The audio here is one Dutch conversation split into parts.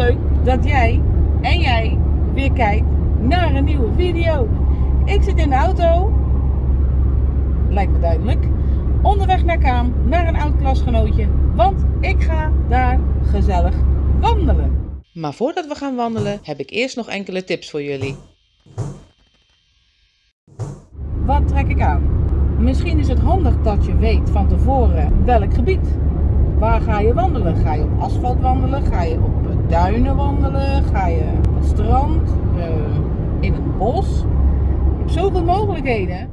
leuk dat jij en jij weer kijkt naar een nieuwe video. Ik zit in de auto, lijkt me duidelijk, onderweg naar Kaam, naar een oud klasgenootje, want ik ga daar gezellig wandelen. Maar voordat we gaan wandelen heb ik eerst nog enkele tips voor jullie. Wat trek ik aan? Misschien is het handig dat je weet van tevoren welk gebied. Waar ga je wandelen? Ga je op asfalt wandelen? Ga je op duinen wandelen? Ga je op het strand? Uh, in een bos? Je hebt zoveel mogelijkheden.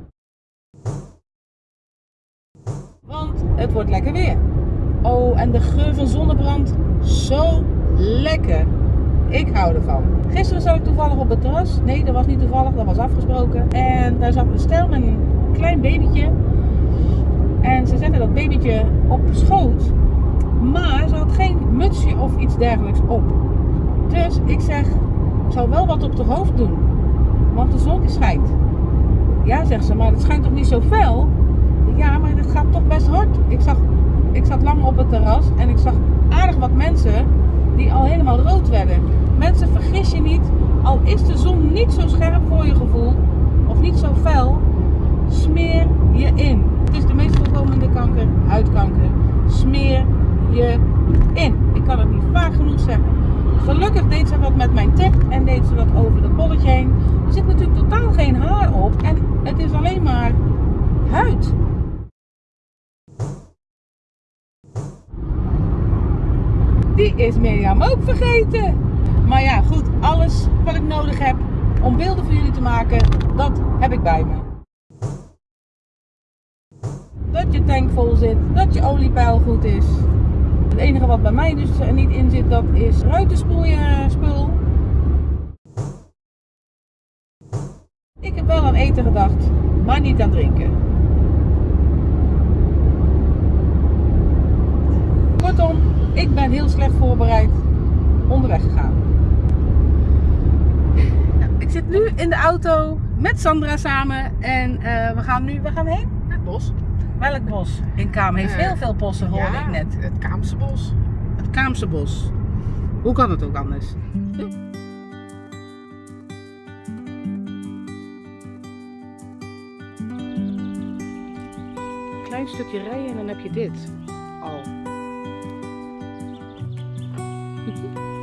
Want het wordt lekker weer. Oh, en de geur van zonnebrand. Zo lekker. Ik hou ervan. Gisteren zat ik toevallig op het terras. Nee, dat was niet toevallig, dat was afgesproken. En daar zat een stel met een klein babytje. En ze zetten dat babytje op schoot. Maar ze had geen mutsje of iets dergelijks op. Dus ik zeg, ik zou wel wat op de hoofd doen. Want de zon schijnt. Ja, zegt ze, maar het schijnt toch niet zo fel? Ja, maar het gaat toch best hard. Ik, zag, ik zat lang op het terras en ik zag aardig wat mensen die al helemaal rood werden. Mensen, vergis je niet, al is de zon niet zo scherp voor je gevoel, of niet zo fel, smeer je in. Het is de meest voorkomende kanker, huidkanker. Smeer in. Ik kan het niet vaak genoeg zeggen. Gelukkig deed ze wat met mijn tip en deed ze wat over dat bolletje heen. Er zit natuurlijk totaal geen haar op en het is alleen maar huid. Die is Mirjam ook vergeten. Maar ja, goed, alles wat ik nodig heb om beelden voor jullie te maken, dat heb ik bij me. Dat je tank vol zit, dat je oliepeil goed is. Het enige wat bij mij dus niet in zit, dat is ruitenspoelspul. Ik heb wel aan eten gedacht, maar niet aan drinken. Kortom, ik ben heel slecht voorbereid onderweg gegaan. Nou, ik zit nu in de auto met Sandra samen en uh, we gaan nu, we gaan heen? Het bos. Welk bos? In Kaam heeft uh, heel veel bossen, hoorde ja, ik net. het Kaamse bos. Het Kaamse bos. Hoe kan het ook anders? Klein stukje rijden en dan heb je dit. Al.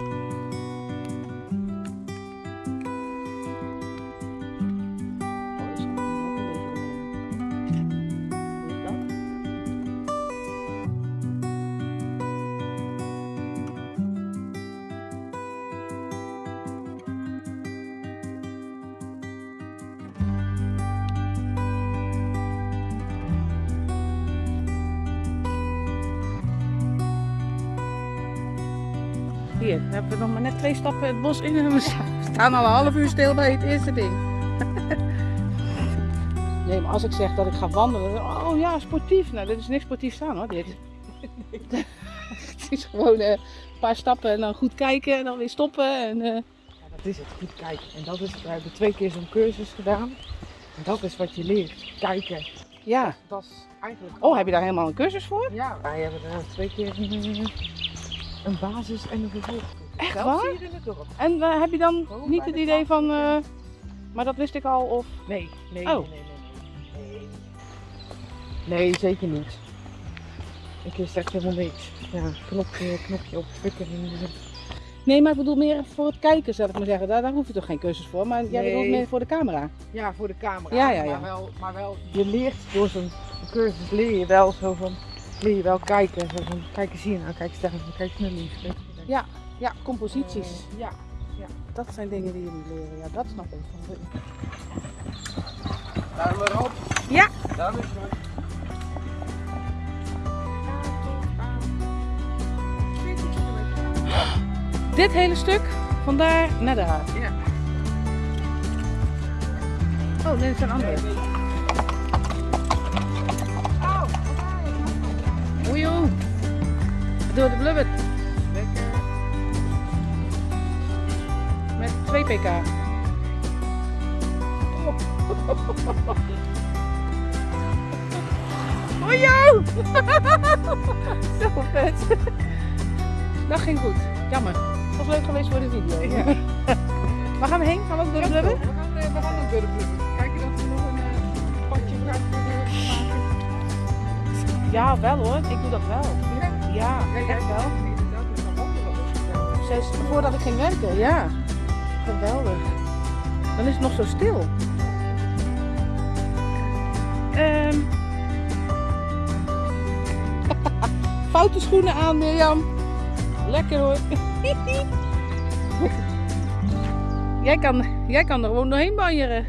Hier, we hebben nog maar net twee stappen het bos in en we staan al een half uur stil bij het eerste ding. Nee, maar als ik zeg dat ik ga wandelen, oh ja, sportief. Nou, dit is niks sportief staan hoor, dit. het is gewoon uh, een paar stappen en dan goed kijken en dan weer stoppen. En, uh... ja, dat is het, goed kijken. En dat is, we hebben twee keer zo'n cursus gedaan. En dat is wat je leert, kijken. Ja. Dat is eigenlijk... Oh, heb je daar helemaal een cursus voor? Ja, wij hebben er twee keer een, basis en een vervolg. Echt Zelfs waar? hier in het dorp. En uh, heb je dan Gewoon niet bij het de idee van, uh, maar dat wist ik al of... Nee, nee, Oh. nee, nee, nee, nee. Nee, zeker niet. Ik is echt helemaal niks. Ja, knopje, knopje op, drukken. en- Nee, maar ik bedoel meer voor het kijken, zal ik maar zeggen. Daar, daar hoef je toch geen cursus voor, maar jij Nee. bedoelt meer voor de camera. Ja, voor de camera. Ja, ja, ja. Maar, wel, maar wel, je leert door zo'n cursus leer je wel zo van, leer je wel kijken. Zo van, kijk eens hier nou, kijk eens daar, kijk eens naar links. rechts. Ja, ja, composities. Eh, ja. Dat zijn dingen die je moet leren. Ja, dat snap ik. Duim erop. Ja. Duim is goed. Dit hele stuk, vandaar naar daar. Ja. Oh, nee, dat zijn andere. Oei, oei. Door de blubber. Met 2 pk. Oei, joh. Zo vet. Dat ging goed. Jammer. Dat was leuk geweest voor de video. Ja. Waar gaan we heen? Gaan we ook door de blubber? We gaan, eh, we gaan ook door de blubber. Kijken dat we nog een eh, padje. Ja, wel hoor. Ik doe dat wel. Ja, Ja, echt wel. Zes, voordat ik ging werken, ja. Geweldig. Dan is het nog zo stil. Ehm. Foute schoenen aan, Mirjam. Lekker hoor. jij, kan, jij kan er gewoon doorheen banjeren.